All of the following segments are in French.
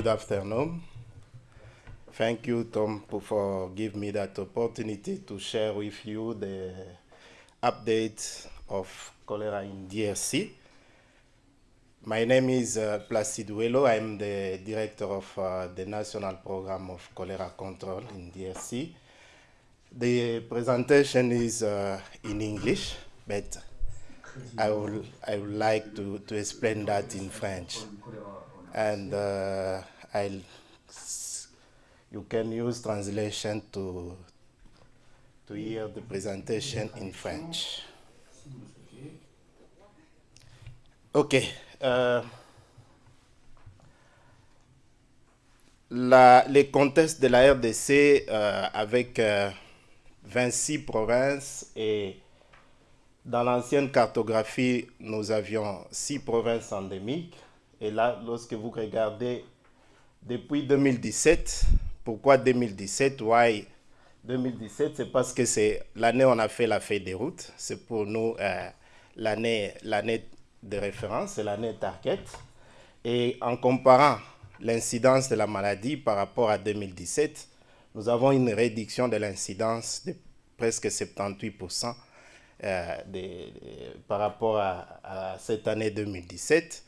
good afternoon. Thank you, Tom, for giving me that opportunity to share with you the update of cholera in DRC. My name is uh, Placide Uelo. I'm the director of uh, the National Program of Cholera Control in DRC. The presentation is uh, in English, but I would, I would like to, to explain that in French. And uh, I'll, you can use translation to, to hear the presentation in French. OK. Euh, la, les contextes de la RDC euh, avec euh, 26 provinces et dans l'ancienne cartographie, nous avions 6 provinces endémiques. Et là, lorsque vous regardez depuis 2017, pourquoi 2017 Why? 2017 C'est parce que c'est l'année où on a fait la feuille des routes. C'est pour nous euh, l'année de référence, c'est l'année target. Et en comparant l'incidence de la maladie par rapport à 2017, nous avons une réduction de l'incidence de presque 78% euh, par rapport à, cette année 2017.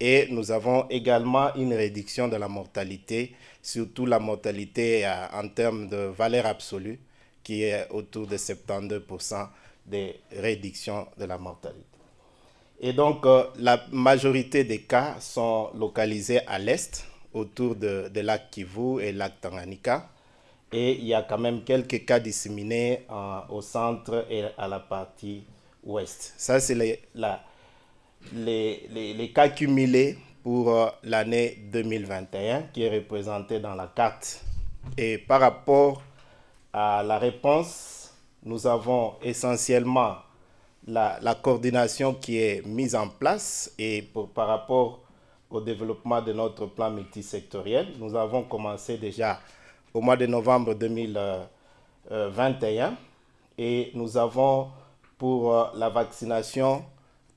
Et nous avons également une réduction de la mortalité, surtout la mortalité euh, en termes de valeur absolue, qui est autour de 72% de réduction de la mortalité. Et donc, euh, la majorité des cas sont localisés à l'est, autour de, de lac Kivu et lac Tanganyika et il y a quand même quelques cas disséminés au centre et à la partie ouest. Ça, c'est les, les, cas cumulés pour euh, l'année 2021 qui est représenté dans la carte. Et par rapport à la réponse, nous avons essentiellement la, la coordination qui est mise en place et par rapport au développement de notre plan multisectoriel, nous avons commencé déjà au mois de novembre 2021 et nous avons pour euh, la vaccination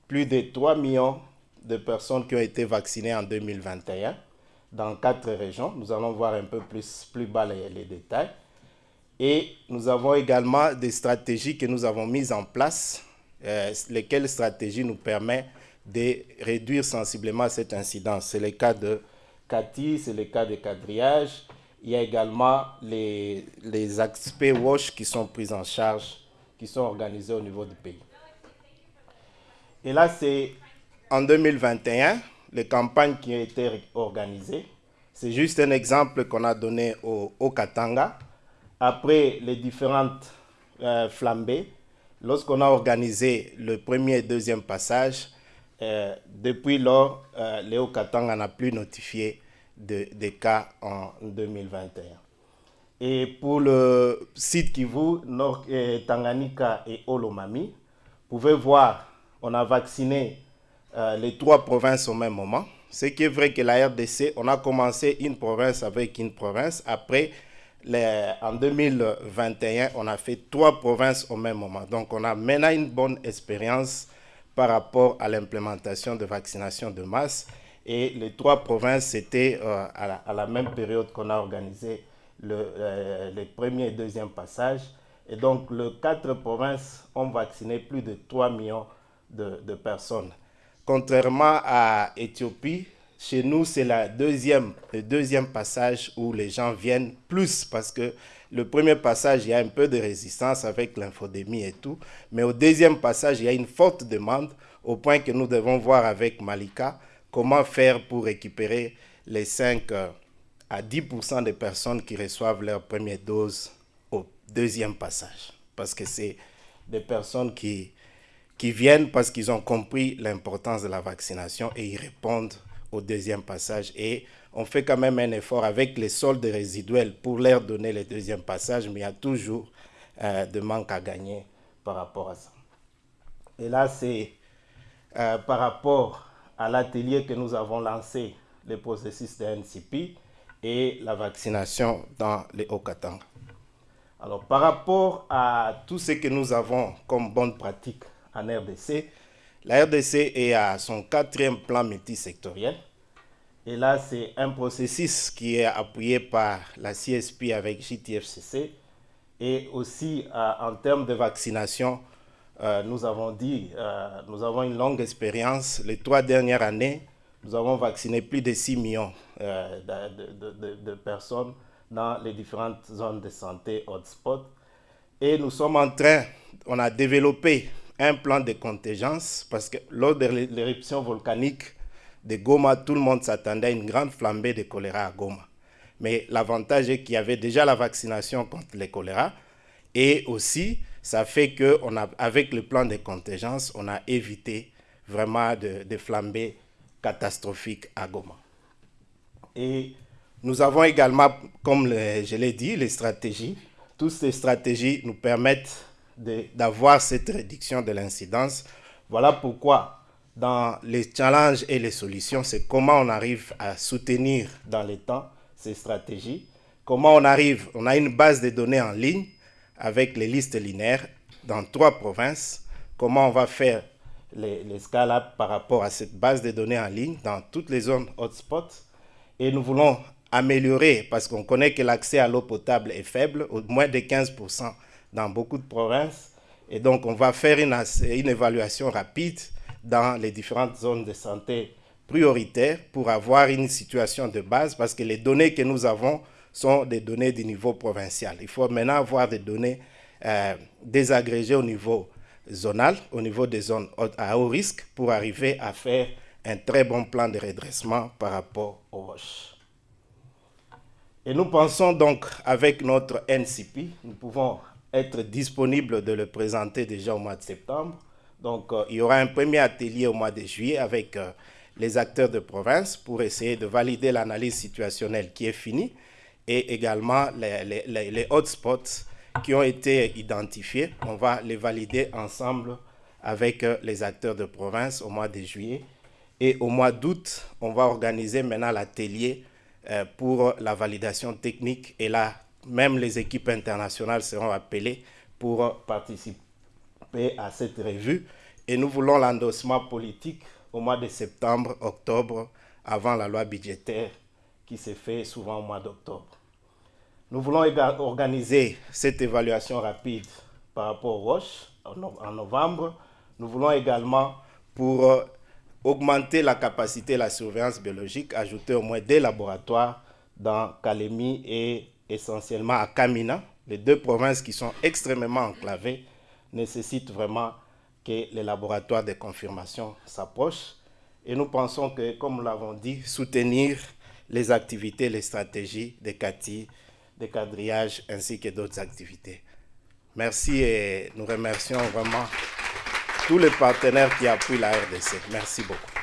plus de 3 millions de personnes qui ont été vaccinées en 2021 dans quatre régions. Nous allons voir un peu plus, plus bas les, détails. Et nous avons également des stratégies que nous avons mises en place, euh, lesquelles stratégies nous permettent de réduire sensiblement cette incidence. C'est le cas de CATI, c'est le cas de quadrillage, il y a également les, les aspects WASH qui sont pris en charge, qui sont organisés au niveau du pays. Et là, c'est en 2021, les campagnes qui ont été organisées. C'est juste un exemple qu'on a donné au, au, Katanga. Après les différentes euh, flambées, lorsqu'on a organisé le premier et deuxième passage, euh, depuis lors, euh, Léo Katanga n'a plus notifié de, cas en 2021. Et pour le site Kivu, Nord, eh, Tanganyika et Olomami, vous pouvez voir, on a vacciné euh, les trois provinces au même moment. Ce qui est vrai que la RDC, on a commencé une province avec une province. Après, en 2021, on a fait trois provinces au même moment. Donc, on a maintenant une bonne expérience par rapport à l'implémentation de vaccination de masse. Et les trois provinces, c'était euh, à, la même période qu'on a organisé le, euh, les premiers et deuxième passages. Et donc, les quatre provinces ont vacciné plus de 3 millions de, personnes. Contrairement à Éthiopie, chez nous, c'est deuxième, le deuxième passage où les gens viennent plus parce que le premier passage, il y a un peu de résistance avec l'infodémie et tout. Mais au deuxième passage, il y a une forte demande au point que nous devons voir avec Malika comment faire pour récupérer les 5 euh, à 10% des personnes qui reçoivent leur première dose au deuxième passage. Parce que c'est des personnes qui, qui viennent parce qu'ils ont compris l'importance de la vaccination et ils répondent au deuxième passage. Et on fait quand même un effort avec les soldes résiduels pour leur donner le deuxième passage, mais il y a toujours euh, de manque à gagner par rapport à ça. Et là, c'est euh, par rapport à l'atelier que nous avons lancé le processus de NCP et la vaccination dans les Hauts-Katang. Alors, par rapport à tout ce que nous avons comme bonne pratique en RDC, la RDC est à son quatrième plan multisectoriel Et là, c'est un processus qui est appuyé par la CSP avec JTFCC. Et aussi, euh, en termes de vaccination, euh, nous avons dit, euh, nous avons une longue expérience. Les trois dernières années, nous avons vacciné plus de 6 millions de, de, personnes dans les différentes zones de santé hotspot. Et nous sommes en train, on a développé un plan de contingence parce que lors de l'éruption volcanique de Goma, tout le monde s'attendait à une grande flambée de choléra à Goma. Mais l'avantage est qu'il y avait déjà la vaccination contre le choléra et aussi ça fait qu'avec le plan de contingence, on a évité vraiment de, de flambées catastrophiques à Goma. Et nous avons également, comme je l'ai dit, les stratégies. Toutes ces stratégies nous permettent d'avoir cette réduction de l'incidence. Voilà pourquoi dans les challenges et les solutions, c'est comment on arrive à soutenir dans les temps ces stratégies, comment on arrive, on a une base de données en ligne avec les listes linéaires dans trois provinces, comment on va faire les, les par rapport à cette base de données en ligne dans toutes les zones hotspots. Et nous voulons améliorer, parce qu'on connaît que l'accès à l'eau potable est faible, au moins de 15% dans beaucoup de provinces. Et donc, on va faire une, évaluation rapide dans les différentes zones de santé prioritaires pour avoir une situation de base parce que les données que nous avons sont des données du niveau provincial. Il faut maintenant avoir des données euh, désagrégées au niveau zonal, au niveau des zones à haut risque pour arriver à faire un très bon plan de redressement par rapport aux roches. Et nous pensons donc avec notre NCP, nous pouvons être disponibles de le présenter déjà au mois de septembre donc, euh, il y aura un premier atelier au mois de juillet avec euh, les acteurs de province pour essayer de valider l'analyse situationnelle qui est finie et également les, hotspots qui ont été identifiés. On va les valider ensemble avec euh, les acteurs de province au mois de juillet. Et au mois d'août, on va organiser maintenant l'atelier pour la validation technique. Et là, même les équipes internationales seront appelées pour participer à cette revue et nous voulons l'endossement politique au mois de septembre, octobre, avant la loi budgétaire qui s'est fait souvent au mois d'octobre. Nous voulons organiser cette évaluation rapide par rapport aux roches en novembre. Nous voulons également, pour euh, augmenter la capacité de la surveillance biologique, ajouter au moins des laboratoires dans Kalemi et essentiellement à Kamina, les deux provinces qui sont extrêmement enclavées nécessite vraiment que les laboratoires de confirmation s'approchent. Et nous pensons que, comme nous l'avons dit, soutenir les activités, les stratégies des CATI, des quadrillages ainsi que d'autres activités. Merci et nous remercions vraiment tous les partenaires qui appuient la RDC. Merci beaucoup.